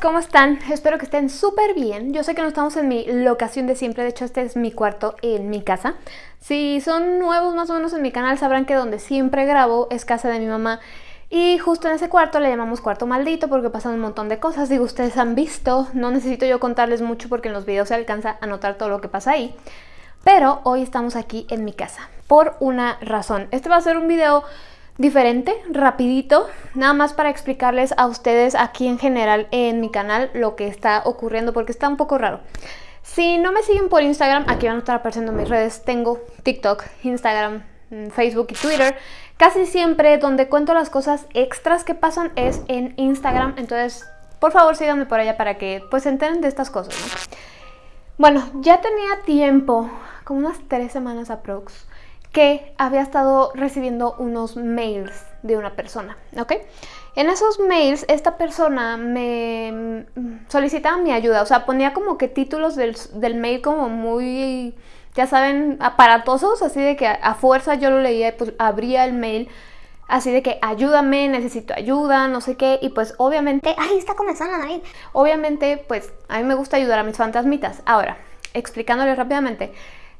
¿cómo están? Espero que estén súper bien. Yo sé que no estamos en mi locación de siempre, de hecho este es mi cuarto en mi casa. Si son nuevos más o menos en mi canal sabrán que donde siempre grabo es casa de mi mamá. Y justo en ese cuarto le llamamos cuarto maldito porque pasan un montón de cosas. Digo, ustedes han visto, no necesito yo contarles mucho porque en los videos se alcanza a notar todo lo que pasa ahí. Pero hoy estamos aquí en mi casa por una razón. Este va a ser un video diferente, rapidito, nada más para explicarles a ustedes aquí en general en mi canal lo que está ocurriendo porque está un poco raro. Si no me siguen por Instagram, aquí van a estar apareciendo mis redes, tengo TikTok, Instagram, mm, Facebook y Twitter. Casi siempre donde cuento las cosas extras que pasan es en Instagram, entonces por favor síganme por allá para que pues se enteren de estas cosas. Bueno, ya tenía tiempo, como unas tres semanas aprox, que había estado recibiendo unos mails de una persona, ¿ok? En esos mails esta persona me solicitaba mi ayuda, o sea, ponía como que títulos del, mail como muy, ya saben, aparatosos, así de que a, fuerza yo lo leía y pues abría el mail así de que ayúdame, necesito ayuda, no sé qué, y pues obviamente, ahí está comenzando David. Obviamente, pues a mí me gusta ayudar a mis fantasmitas. Ahora, explicándoles rápidamente,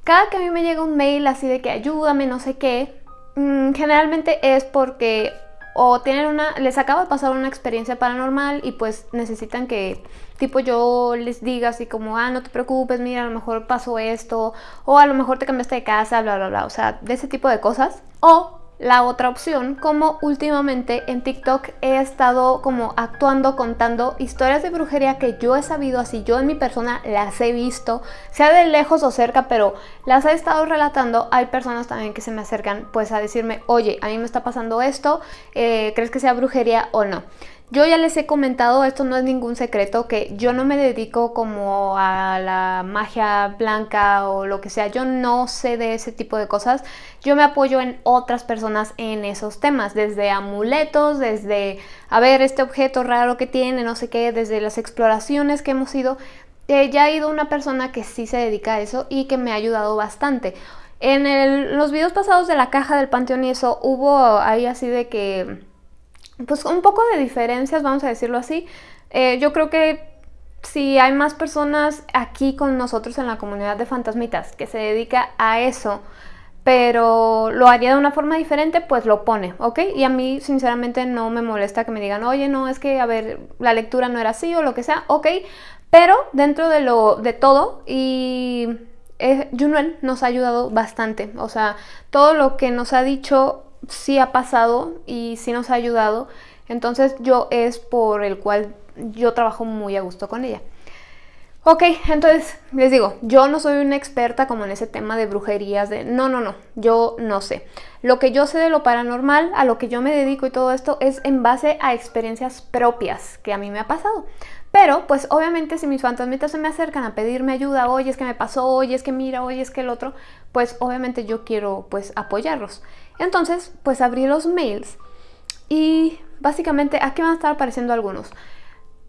cada que a mí me llega un mail así de que ayúdame, no sé qué, mm, generalmente es porque o tienen una, les acaba de pasar una experiencia paranormal y pues necesitan que tipo yo les diga así como, ah, no te preocupes, mira, a lo mejor pasó esto, o a lo mejor te cambiaste de casa, bla, bla, bla, o sea, de ese tipo de cosas. O la otra opción, como últimamente en TikTok he estado como actuando, contando historias de brujería que yo he sabido así, yo en mi persona las he visto, sea de lejos o cerca, pero las he estado relatando. Hay personas también que se me acercan pues a decirme, oye, a mí me está pasando esto, eh, ¿crees que sea brujería o no? Yo ya les he comentado, esto no es ningún secreto, que yo no me dedico como a la magia blanca o lo que sea, yo no sé de ese tipo de cosas, yo me apoyo en otras personas en esos temas, desde amuletos, desde, a ver, este objeto raro que tiene, no sé qué, desde las exploraciones que hemos ido, eh, ya ha ido una persona que sí se dedica a eso y que me ha ayudado bastante. En los videos pasados de la caja del panteón y eso hubo ahí así de que pues un poco de diferencias, vamos a decirlo así. Eh, yo creo que si hay más personas aquí con nosotros en la comunidad de fantasmitas que se dedica a eso, pero lo haría de una forma diferente, pues lo pone, ¿ok? Y a mí sinceramente no me molesta que me digan, oye, no, es que, a ver, la lectura no era así o lo que sea, ok, pero dentro de, lo, de todo y... Eh, Junuen nos ha ayudado bastante, o sea, todo lo que nos ha dicho sí ha pasado y sí nos ha ayudado. Entonces yo es por el cual yo trabajo muy a gusto con ella. Ok, entonces les digo, yo no soy una experta como en ese tema de brujerías, de no, no, no, yo no sé. Lo que yo sé de lo paranormal, a lo que yo me dedico y todo esto es en base a experiencias propias que a mí me ha pasado. Pero, pues obviamente si mis fantasmitas se me acercan a pedirme ayuda, oye, es que me pasó, oye, es que mira, oye, es que el otro, pues obviamente yo quiero pues apoyarlos. Entonces, pues abrí los mails y básicamente aquí van a estar apareciendo algunos.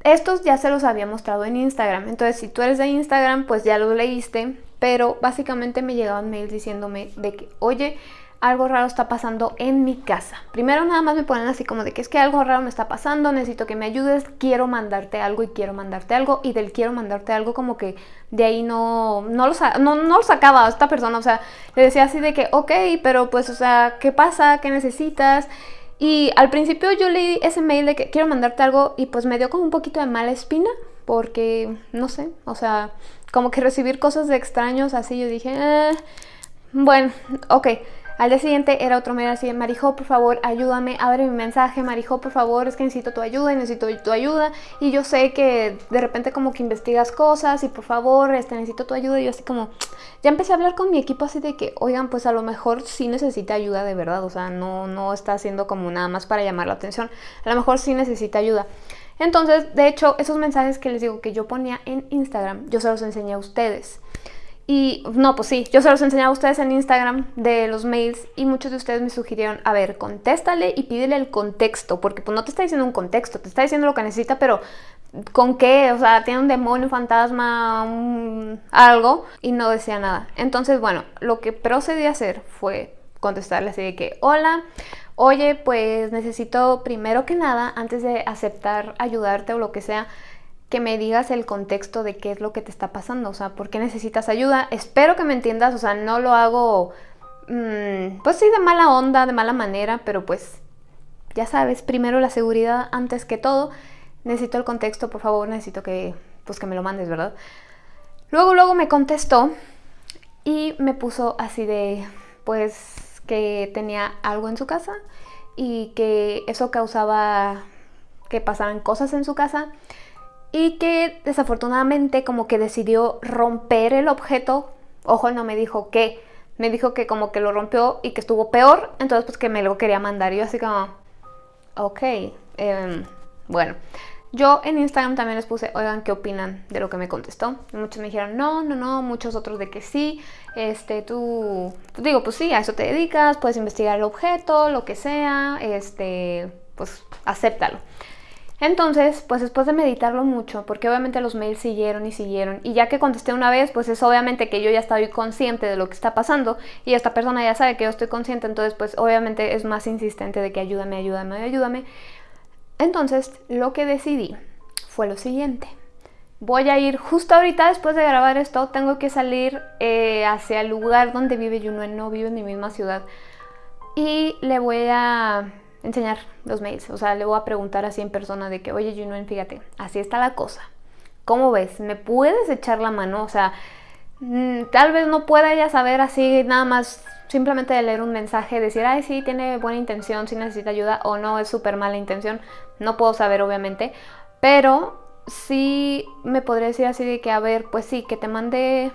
Estos ya se los había mostrado en Instagram, entonces si tú eres de Instagram, pues ya lo leíste, pero básicamente me llegaban mails diciéndome de que, oye, algo raro está pasando en mi casa. Primero nada más me ponen así como de que es que algo raro me está pasando, necesito que me ayudes, quiero mandarte algo y quiero mandarte algo. Y del quiero mandarte algo como que de ahí no, no, lo, no, no lo sacaba esta persona. O sea, le decía así de que, ok, pero pues, o sea, ¿qué pasa? ¿Qué necesitas? Y al principio yo leí ese mail de que quiero mandarte algo y pues me dio como un poquito de mala espina porque, no sé, o sea, como que recibir cosas de extraños así, yo dije, eh, bueno, ok. Al día siguiente era otro mail así, Marijo, por favor, ayúdame, abre mi mensaje, Marijo, por favor, es que necesito tu ayuda, necesito tu ayuda. Y yo sé que de repente como que investigas cosas y por favor, este, necesito tu ayuda. Y yo así como, ya empecé a hablar con mi equipo así de que, oigan, pues a lo mejor sí necesita ayuda de verdad, o sea, no, no está haciendo como nada más para llamar la atención, a lo mejor sí necesita ayuda. Entonces, de hecho, esos mensajes que les digo que yo ponía en Instagram, yo se los enseñé a ustedes. Y no, pues sí, yo se los enseñaba a ustedes en Instagram de los mails y muchos de ustedes me sugirieron, a ver, contéstale y pídele el contexto, porque pues no te está diciendo un contexto, te está diciendo lo que necesita, pero ¿con qué? O sea, tiene un demonio, un fantasma, algo y no decía nada. Entonces, bueno, lo que procedí a hacer fue contestarle así de que, hola, oye, pues necesito primero que nada, antes de aceptar ayudarte o lo que sea, que me digas el contexto de qué es lo que te está pasando, o sea, por qué necesitas ayuda. Espero que me entiendas, o sea, no lo hago, mm, pues sí, de mala onda, de mala manera, pero pues ya sabes, primero la seguridad antes que todo. Necesito el contexto, por favor, necesito que, pues que me lo mandes, ¿verdad? Luego, luego me contestó y me puso así de, pues, que tenía algo en su casa y que eso causaba que pasaran cosas en su casa y que desafortunadamente como que decidió romper el objeto. Ojo, no me dijo qué, me dijo que como que lo rompió y que estuvo peor, entonces pues que me lo quería mandar. Y yo así como, ok, em, bueno. Yo en Instagram también les puse, oigan, ¿qué opinan de lo que me contestó? muchos me dijeron, no, no, no, muchos otros de que sí, este, tú, pues digo, pues sí, a eso te dedicas, puedes investigar el objeto, lo que sea, este, pues acéptalo. Entonces, pues después de meditarlo mucho, porque obviamente los mails siguieron y siguieron, y ya que contesté una vez, pues es obviamente que yo ya estoy consciente de lo que está pasando, y esta persona ya sabe que yo estoy consciente, entonces pues obviamente es más insistente de que ayúdame, ayúdame, ayúdame. Entonces, lo que decidí fue lo siguiente. Voy a ir justo ahorita después de grabar esto, tengo que salir eh, hacia el lugar donde vive Junuen, no vive en mi misma ciudad, y le voy a enseñar los mails. O sea, le voy a preguntar así en persona de que, oye, Junuen, fíjate, así está la cosa. ¿Cómo ves? ¿Me puedes echar la mano? O sea, mm, tal vez no pueda ella saber así nada más simplemente de leer un mensaje, decir, ay, sí, tiene buena intención, sí necesita ayuda o no, es súper mala intención. No puedo saber, obviamente. Pero sí me podría decir así de que, a ver, pues sí, que te mande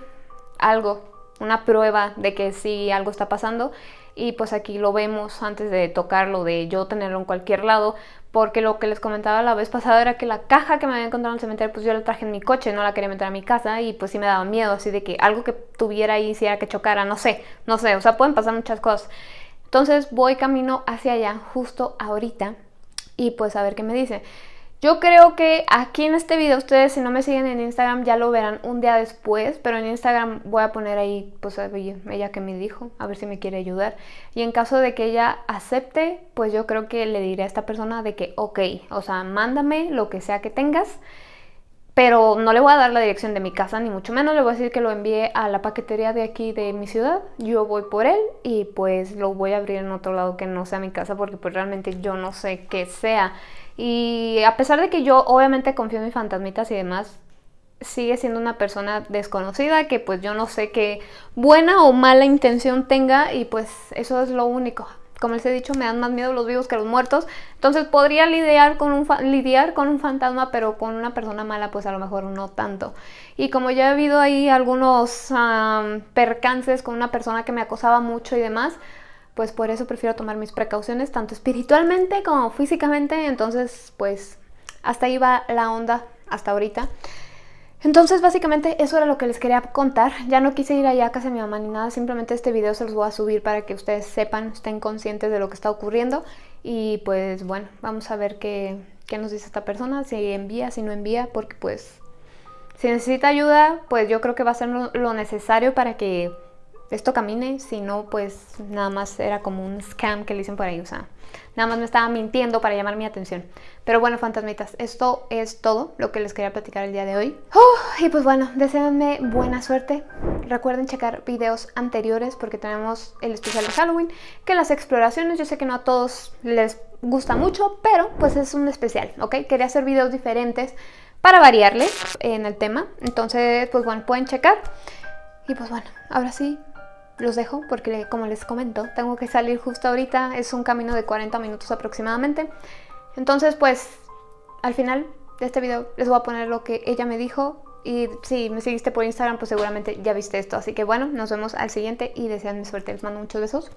algo, una prueba de que sí algo está pasando y pues aquí lo vemos antes de tocarlo, de yo tenerlo en cualquier lado, porque lo que les comentaba la vez pasada era que la caja que me había encontrado en el cementerio, pues yo la traje en mi coche, no la quería meter a mi casa y pues sí me daba miedo, así de que algo que tuviera ahí hiciera que chocara, no sé, no sé, o sea, pueden pasar muchas cosas. Entonces voy camino hacia allá justo ahorita y pues a ver qué me dice. Yo creo que aquí en este video, ustedes si no me siguen en Instagram ya lo verán un día después, pero en Instagram voy a poner ahí, pues ella que me dijo, a ver si me quiere ayudar. Y en caso de que ella acepte, pues yo creo que le diré a esta persona de que, ok, o sea, mándame lo que sea que tengas, pero no le voy a dar la dirección de mi casa, ni mucho menos le voy a decir que lo envíe a la paquetería de aquí de mi ciudad. Yo voy por él y pues lo voy a abrir en otro lado que no sea mi casa porque pues realmente yo no sé qué sea. Y a pesar de que yo obviamente confío en mis fantasmitas y demás, sigue siendo una persona desconocida que pues yo no sé qué buena o mala intención tenga y pues eso es lo único. Como les he dicho, me dan más miedo los vivos que los muertos. Entonces podría lidiar con un, lidiar con un fantasma, pero con una persona mala pues a lo mejor no tanto. Y como ya he habido ahí algunos percances con una persona que me acosaba mucho y demás, pues por eso prefiero tomar mis precauciones tanto espiritualmente como físicamente, entonces pues hasta ahí va la onda hasta ahorita. Entonces básicamente eso era lo que les quería contar, ya no quise ir allá a casa de mi mamá ni nada, simplemente este video se los voy a subir para que ustedes sepan, estén conscientes de lo que está ocurriendo. Y pues bueno, vamos a ver qué, qué nos dice esta persona, si envía, si no envía, porque pues si necesita ayuda, pues yo creo que va a ser lo necesario para que esto camine, si no, pues nada más era como un scam que le dicen por ahí, o sea, nada más me estaba mintiendo para llamar mi atención. Pero bueno, fantasmitas, esto es todo lo que les quería platicar el día de hoy. y pues bueno, deseenme buena suerte. Recuerden checar videos anteriores porque tenemos el especial de Halloween, que las exploraciones, yo sé que no a todos les gusta mucho, pero pues es un especial, ¿ok? Quería hacer videos diferentes para variarles en el tema. Entonces, pues bueno, pueden checar. Y pues bueno, ahora sí, los dejo porque como les comento, tengo que salir justo ahorita, es un camino de 40 minutos aproximadamente. Entonces pues al final de este video les voy a poner lo que ella me dijo y si me seguiste por Instagram pues seguramente ya viste esto. Así que bueno, nos vemos al siguiente y deseanme suerte. Les mando muchos besos.